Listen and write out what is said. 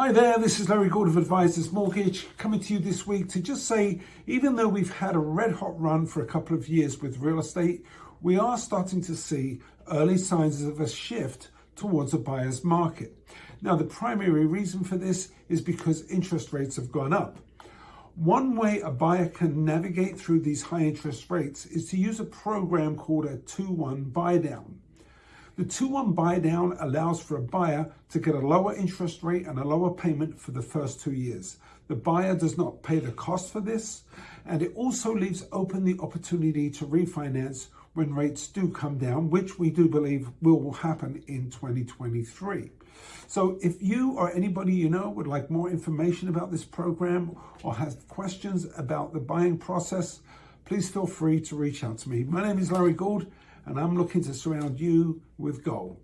Hi there, this is Larry Gould of Advisors Mortgage coming to you this week to just say, even though we've had a red hot run for a couple of years with real estate, we are starting to see early signs of a shift towards a buyer's market. Now, the primary reason for this is because interest rates have gone up. One way a buyer can navigate through these high interest rates is to use a program called a 2-1 buy down. The 2-1 buy down allows for a buyer to get a lower interest rate and a lower payment for the first two years. The buyer does not pay the cost for this, and it also leaves open the opportunity to refinance when rates do come down, which we do believe will happen in 2023. So if you or anybody you know would like more information about this program or has questions about the buying process, please feel free to reach out to me. My name is Larry Gould and I'm looking to surround you with gold.